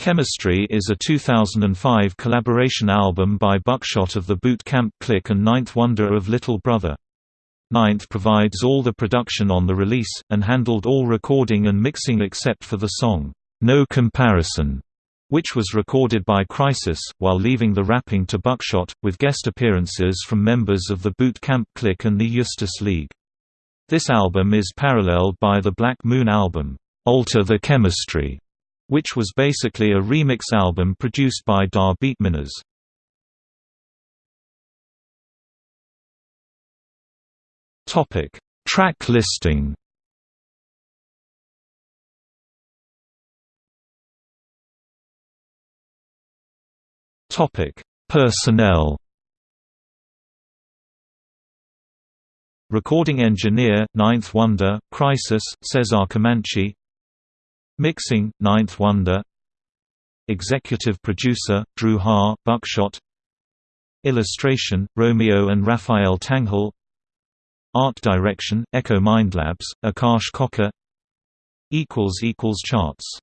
Chemistry is a 2005 collaboration album by Buckshot of the Boot Camp Click and Ninth Wonder of Little Brother. Ninth provides all the production on the release, and handled all recording and mixing except for the song, No Comparison, which was recorded by Khrysis, while leaving the rapping to Buckshot, with guest appearances from members of the Boot Camp Click and the Justus League. This album is paralleled by the Black Moon album, Alter the Chemistry, which was basically a remix album produced by Da Beatminerz. Topic: Track listing. Topic: Personnel. Recording engineer, Ninth Wonder, Khrysis, Cesar Comanche Mixing, Ninth Wonder. Executive producer, Dru Ha, Buckshot. Illustration, Romeo and Raphael Tanghal. Art direction, Echo Mindlabs, Akash Cocker. Charts